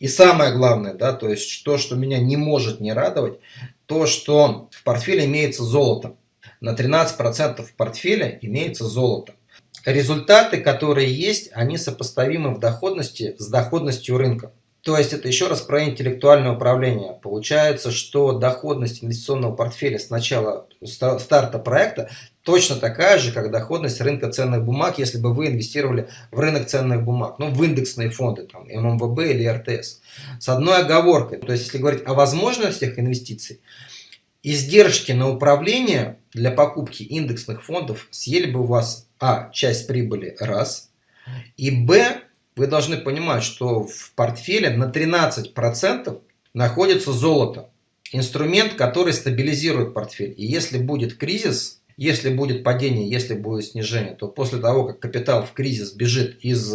И самое главное, да, то есть то, что меня не может не радовать, то, что в портфеле имеется золото. На 13% в портфеле имеется золото. Результаты, которые есть, они сопоставимы в доходности с доходностью рынка. То есть это еще раз про интеллектуальное управление. Получается, что доходность инвестиционного портфеля с начала старта проекта точно такая же, как доходность рынка ценных бумаг, если бы вы инвестировали в рынок ценных бумаг, ну в индексные фонды, там ММВБ или РТС. С одной оговоркой, то есть если говорить о возможностях инвестиций, издержки на управление для покупки индексных фондов съели бы у вас а. часть прибыли раз, и б вы должны понимать, что в портфеле на 13% находится золото. Инструмент, который стабилизирует портфель. И если будет кризис, если будет падение, если будет снижение, то после того, как капитал в кризис бежит из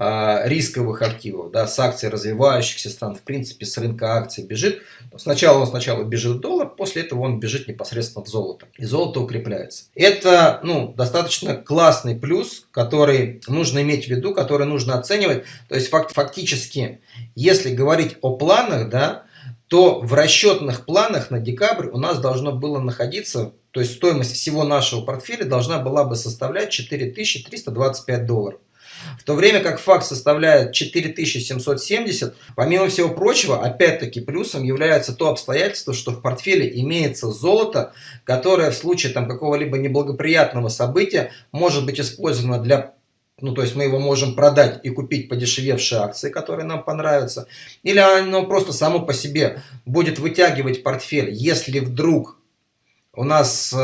рисковых активов, да, с акций развивающихся стран, в принципе, с рынка акций бежит. Сначала он сначала бежит доллар, после этого он бежит непосредственно в золото. И золото укрепляется. Это ну, достаточно классный плюс, который нужно иметь в виду, который нужно оценивать. То есть факт, фактически, если говорить о планах, да, то в расчетных планах на декабрь у нас должно было находиться, то есть стоимость всего нашего портфеля должна была бы составлять 4325 долларов. В то время как факт составляет 4770, помимо всего прочего, опять-таки плюсом является то обстоятельство, что в портфеле имеется золото, которое в случае там какого-либо неблагоприятного события может быть использовано для ну, то есть мы его можем продать и купить подешевевшие акции, которые нам понравятся. Или оно просто само по себе будет вытягивать портфель. Если вдруг у нас э,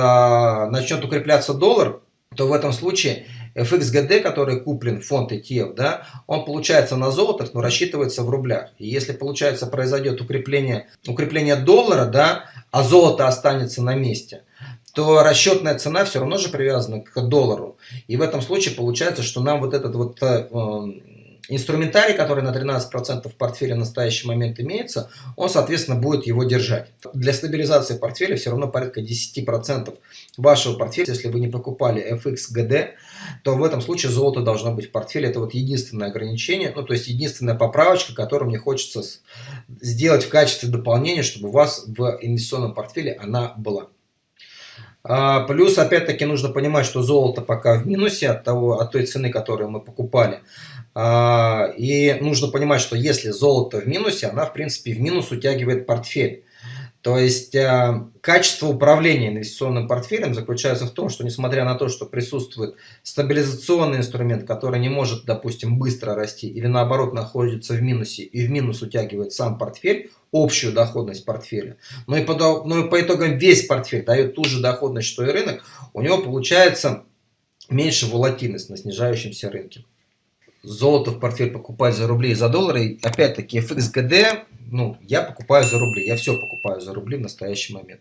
начнет укрепляться доллар, то в этом случае FXGD, который куплен фонд ETF, да, он получается на золотах, но рассчитывается в рублях. И если получается произойдет укрепление, укрепление доллара, да, а золото останется на месте, то расчетная цена все равно же привязана к доллару. И в этом случае получается, что нам вот этот вот э, инструментарий, который на 13% в портфеле в настоящий момент имеется, он, соответственно, будет его держать. Для стабилизации портфеля все равно порядка 10% вашего портфеля, если вы не покупали FXGD, то в этом случае золото должно быть в портфеле. Это вот единственное ограничение, ну то есть единственная поправочка, которую мне хочется сделать в качестве дополнения, чтобы у вас в инвестиционном портфеле она была. А, плюс, опять-таки, нужно понимать, что золото пока в минусе от, того, от той цены, которую мы покупали. А, и нужно понимать, что если золото в минусе, она, в принципе, в минус утягивает портфель. То есть э, качество управления инвестиционным портфелем заключается в том, что несмотря на то, что присутствует стабилизационный инструмент, который не может, допустим, быстро расти или наоборот находится в минусе и в минус утягивает сам портфель, общую доходность портфеля, но и по, но и по итогам весь портфель дает ту же доходность, что и рынок, у него получается меньше волатильность на снижающемся рынке. Золото в портфель покупать за рубли и за доллары, опять-таки FXGD ну, я покупаю за рубли, я все покупаю за рубли в настоящий момент.